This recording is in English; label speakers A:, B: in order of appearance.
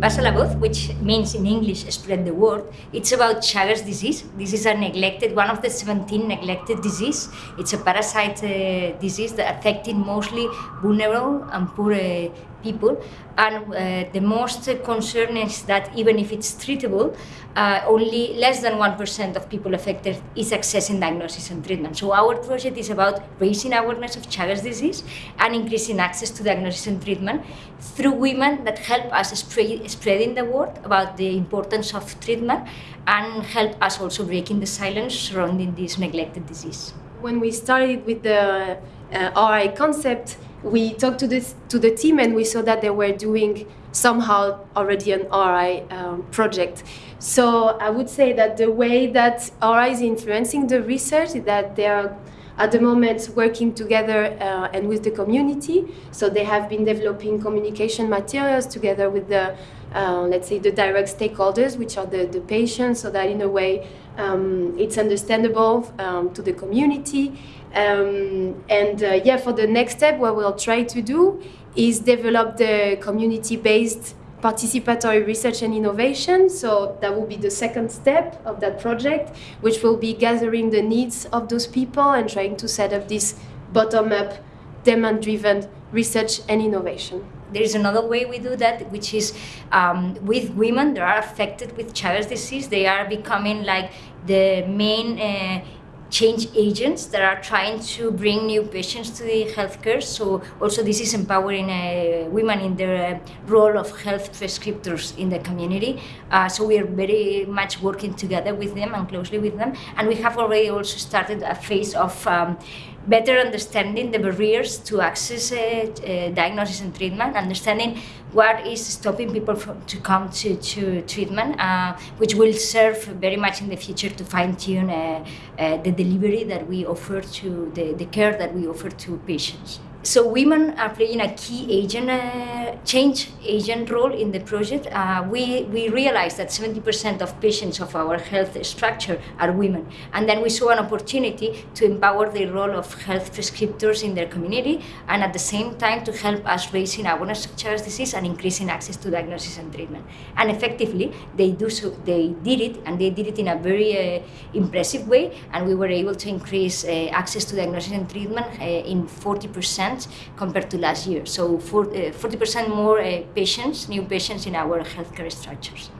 A: Pasa la voz, which means in English spread the word, it's about Chagas disease. This is a neglected, one of the 17 neglected disease. It's a parasite uh, disease that affecting mostly vulnerable and poor uh, people. And uh, the most concern is that even if it's treatable, uh, only less than 1% of people affected is accessing diagnosis and treatment. So our project is about raising awareness of Chagas disease and increasing access to diagnosis and treatment through women that help us spread, spreading the word about the importance of treatment and help us also breaking the silence surrounding this neglected disease.
B: When we started with the uh, RI concept, we talked to this to the team and we saw that they were doing somehow already an RI um, project. So I would say that the way that RI is influencing the research is that they are at the moment working together uh, and with the community. So they have been developing communication materials together with the, uh, let's say, the direct stakeholders, which are the, the patients, so that in a way um, it's understandable um, to the community. Um, and uh, yeah, for the next step, what we'll try to do is develop the community-based participatory research and innovation. So that will be the second step of that project, which will be gathering the needs of those people and trying to set up this bottom-up, demand-driven research and innovation.
A: There is another way we do that, which is um, with women that are affected with Chagas disease. They are becoming like the main uh, change agents that are trying to bring new patients to the healthcare. So also this is empowering uh, women in their uh, role of health prescriptors in the community. Uh, so we are very much working together with them and closely with them. And we have already also started a phase of um, better understanding the barriers to access uh, uh, diagnosis and treatment, understanding what is stopping people from, to come to, to treatment, uh, which will serve very much in the future to fine-tune uh, uh, the delivery that we offer to, the, the care that we offer to patients. So women are playing a key agent, uh, change agent role in the project. Uh, we, we realized that 70% of patients of our health structure are women. And then we saw an opportunity to empower the role of health prescriptors in their community and at the same time to help us raising awareness of Chagas disease and increasing access to diagnosis and treatment. And effectively, they do so, they did it and they did it in a very uh, impressive way. And we were able to increase uh, access to diagnosis and treatment uh, in 40% compared to last year. So 40% uh, more uh, patients, new patients in our healthcare structures.